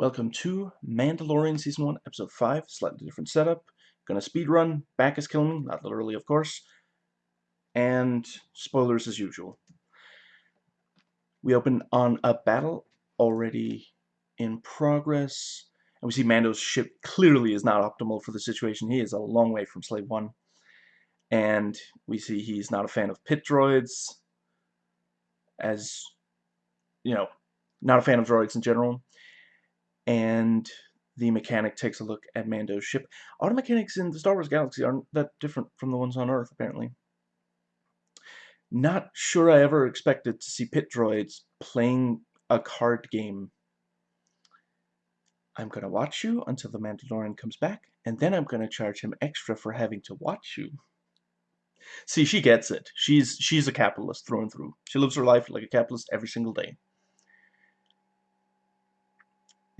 Welcome to Mandalorian Season 1, Episode 5, slightly different setup. Gonna speed run, back is killing me, not literally of course. And spoilers as usual. We open on a battle already in progress. And we see Mando's ship clearly is not optimal for the situation. He is a long way from Slave 1. And we see he's not a fan of pit droids. As, you know, not a fan of droids in general and the mechanic takes a look at Mando's ship. Auto mechanics in the Star Wars galaxy aren't that different from the ones on Earth, apparently. Not sure I ever expected to see pit droids playing a card game. I'm going to watch you until the Mandalorian comes back, and then I'm going to charge him extra for having to watch you. See, she gets it. She's she's a capitalist through and through. She lives her life like a capitalist every single day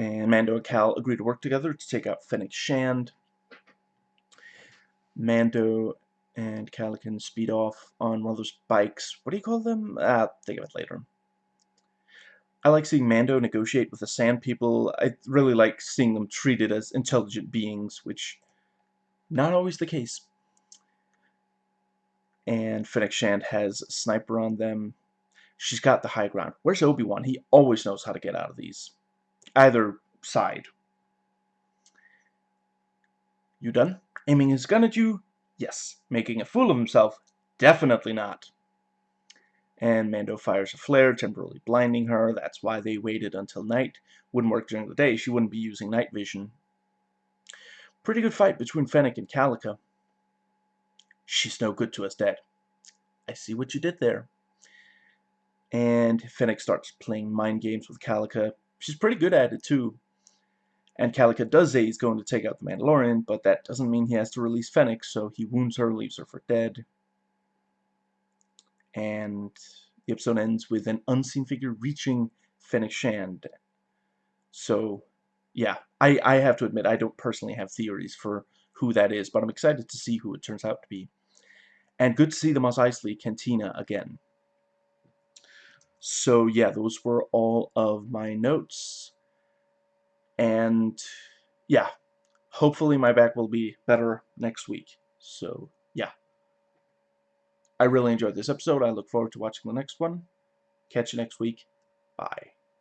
and Mando and Cal agree to work together to take out Fennec Shand. Mando and Cal can speed off on one of those bikes. What do you call them? Ah, think of it later. I like seeing Mando negotiate with the Sand People. I really like seeing them treated as intelligent beings, which not always the case. And Fennec Shand has a sniper on them. She's got the high ground. Where's Obi-Wan? He always knows how to get out of these either side. You done? Aiming his gun at you? Yes. Making a fool of himself? Definitely not. And Mando fires a flare, temporarily blinding her. That's why they waited until night. Wouldn't work during the day. She wouldn't be using night vision. Pretty good fight between Fennec and Calican. She's no good to us, Dad. I see what you did there. And Fennec starts playing mind games with Calican, she's pretty good at it too. And Calican does say he's going to take out the Mandalorian, but that doesn't mean he has to release Fennec, so he wounds her, leaves her for dead. And the episode ends with an unseen figure reaching Fennec Shand. So, yeah, I, I have to admit, I don't personally have theories for who that is, but I'm excited to see who it turns out to be. And good to see the Mos Eisley Cantina again. So yeah, those were all of my notes. And yeah, hopefully my back will be better next week. So yeah. I really enjoyed this episode. I look forward to watching the next one. Catch you next week. Bye.